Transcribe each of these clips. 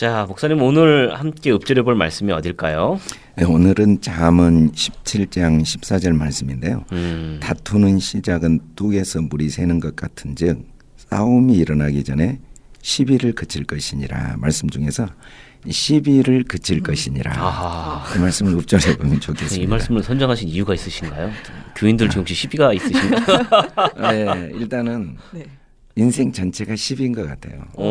자, 목사님 오늘 함께 읊조려 볼 말씀이 어딜까요? 네, 오늘은 잠언 17장 14절 말씀인데요. 음. 다투는 시작은 뚝에서 물이 새는 것 같은즉 싸움이 일어나기 전에 시비를 그칠 것이니라 말씀 중에서 시비를 그칠 것이니라 아하. 그 말씀을 읊조려 보면 좋겠습니다. 이 말씀을 선정하신 이유가 있으신가요? 교인들 지금 혹시 시비가 있으신가요? 네, 일단은 네. 인생 전체가 시비인 것 같아요. 오.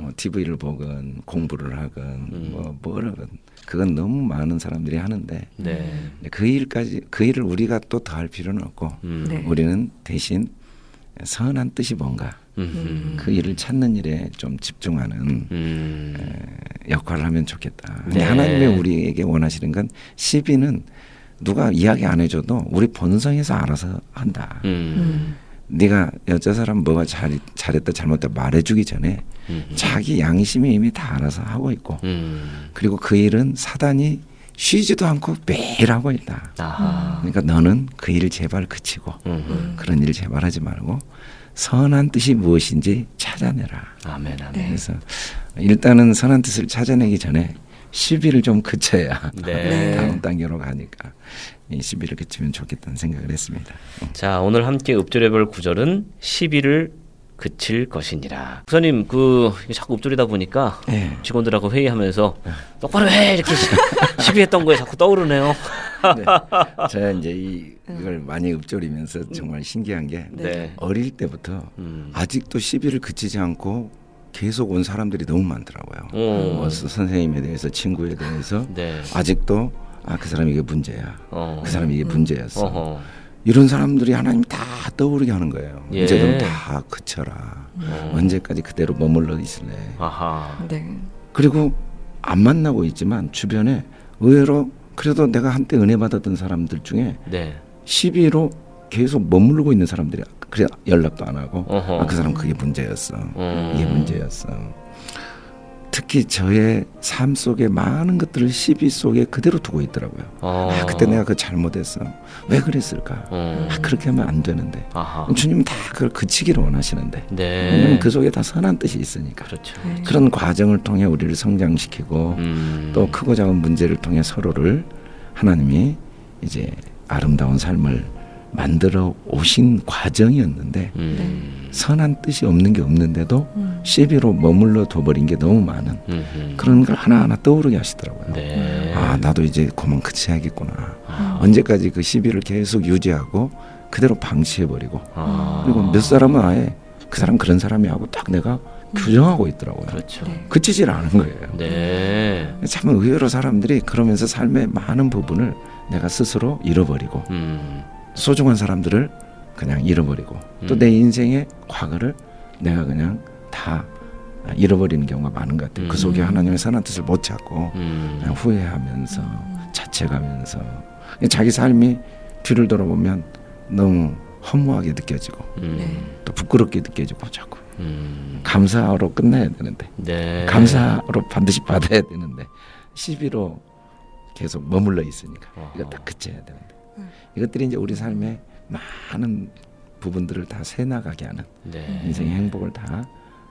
뭐 TV를 보건 공부를 하건 음. 뭐 뭐라건 그건 너무 많은 사람들이 하는데 네. 그 일까지 그 일을 우리가 또 더 할 필요는 없고 음. 네. 우리는 대신 선한 뜻이 뭔가 음. 그 일을 찾는 일에 좀 집중하는 음. 역할을 하면 좋겠다. 네. 하나님이 우리에게 원하시는 건 시비는 누가 이야기 안 해줘도 우리 본성에서 알아서 한다. 음. 음. 네가 여자 사람 뭐가 잘 잘했다 잘못했다 말해주기 전에 음. 자기 양심이 이미 다 알아서 하고 있고 음. 그리고 그 일은 사단이 쉬지도 않고 매일 하고 있다. 아하. 그러니까 너는 그 일을 제발 그치고 음. 그런 일을 제발 하지 말고 선한 뜻이 무엇인지 찾아내라. 아멘, 아멘. 네. 그래서 일단은 선한 뜻을 찾아내기 전에 시비를 좀 그쳐야 네. 다음 단계로 가니까 이 시비를 그치면 좋겠다는 생각을 했습니다. 자, 오늘 함께 읊조려 볼 구절은 시비를 그칠 것이니라. 목사님, 그 자꾸 읊조리다 보니까 네. 직원들하고 회의하면서 똑바로 해 이렇게 시- 시비했던 거에 자꾸 떠오르네요. 네. 제가 이제 이, 이걸 많이 읊조리면서 정말 신기한 게 네. 어릴 때부터 음. 아직도 시비를 그치지 않고 계속 온 사람들이 너무 많더라고요. 오. 뭐 스- 선생님에 대해서 친구에 대해서 네. 아직도 아 그 사람이 이게 문제야. 어. 그 사람이 이게 문제였어. 어허. 이런 사람들이 하나님 다 떠오르게 하는 거예요. 예. 이제 좀 다 그쳐라. 어. 언제까지 그대로 머물러 있을래. 아하. 네. 그리고 안 만나고 있지만 주변에 의외로 그래도 내가 한때 은혜 받았던 사람들 중에 네. 시비로 계속 머무르고 있는 사람들이 그래 연락도 안 하고 어허. 아, 그 사람 그게 문제였어. 음. 이게 문제였어. 특히 저의 삶 속에 많은 것들을 시비 속에 그대로 두고 있더라고요. 어. 아, 그때 내가 그 잘못했어. 왜 그랬을까? 음. 아, 그렇게 하면 안 되는데. 아하. 주님은 다 그걸 그치기를 원하시는데. 네. 왜냐면 그 속에 다 선한 뜻이 있으니까. 그렇죠. 네. 그런 과정을 통해 우리를 성장시키고 음. 또 크고 작은 문제를 통해 서로를 하나님이 이제 아름다운 삶을 만들어 오신 과정이었는데 음. 선한 뜻이 없는 게 없는데도 음. 시비로 머물러 둬버린 게 너무 많은 음. 그런 걸 하나하나 떠오르게 하시더라고요. 네. 아 나도 이제 그만 그치야겠구나. 아. 언제까지 그 시비를 계속 유지하고 그대로 방치해버리고 아. 그리고 몇 사람은 아예 그 사람 그런 사람이 하고 딱 내가 규정하고 있더라고요. 그렇죠. 네. 그치질 않은 거예요. 네. 참 의외로 사람들이 그러면서 삶의 많은 부분을 내가 스스로 잃어버리고 음. 소중한 사람들을 그냥 잃어버리고 또 음. 내 인생의 과거를 내가 그냥 다 잃어버리는 경우가 많은 것 같아요. 그 속에 음. 하나님의 선한 뜻을 못 찾고 음. 그냥 후회하면서 자책하면서 자기 삶이 뒤를 돌아보면 너무 허무하게 느껴지고 음. 네. 또 부끄럽게 느껴지고 자꾸 음. 감사로 끝나야 되는데 네. 감사로 반드시 받아야 되는데 시비로 계속 머물러 있으니까 이거 어허. 딱 그쳐야 되는데 음. 이것들이 이제 우리 삶의 많은 부분들을 다 새나가게 하는 네. 인생의 행복을 다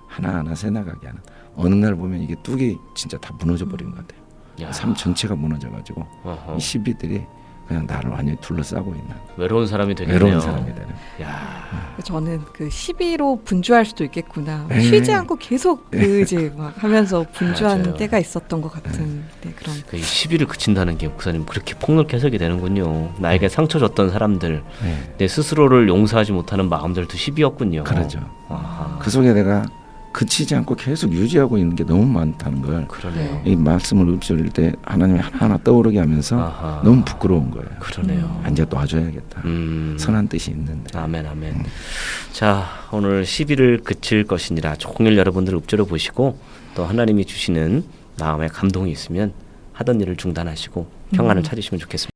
하나하나 새나가게 하는 어느 날 보면 이게 뚝이 진짜 다 무너져 버린 것 같아요. 야. 삶 전체가 무너져 가지고 어허. 이 시비들이 그냥 나를 완전히 둘러싸고 있는 외로운 사람이 되겠네요. 외로운 사람이 되는. 야. 저는 그 시비로 분주할 수도 있겠구나. 네. 쉬지 않고 계속 그 이제 막 하면서 분주한 맞아요. 때가 있었던 것 같은 네, 그런. 그 시비를 그친다는 게 목사님 그렇게 폭넓게 해석이 되는군요. 나에게 상처 줬던 사람들, 네. 내 스스로를 용서하지 못하는 마음들도 시비였군요. 그러죠. 아하. 그 속에 내가 그치지 않고 계속 유지하고 있는 게 너무 많다는 걸 그러네요. 이 말씀을 읊조릴 때 하나님이 하나하나 떠오르게 하면서 아하. 너무 부끄러운 거예요. 그러네요. 아, 이제 놔줘야겠다. 음. 선한 뜻이 있는데. 아멘 아멘. 자 오늘 시비를 그칠 것이니라 종일 여러분들 읊조려 보시고 또 하나님이 주시는 마음의 감동이 있으면 하던 일을 중단하시고 평안을 찾으시면 좋겠습니다.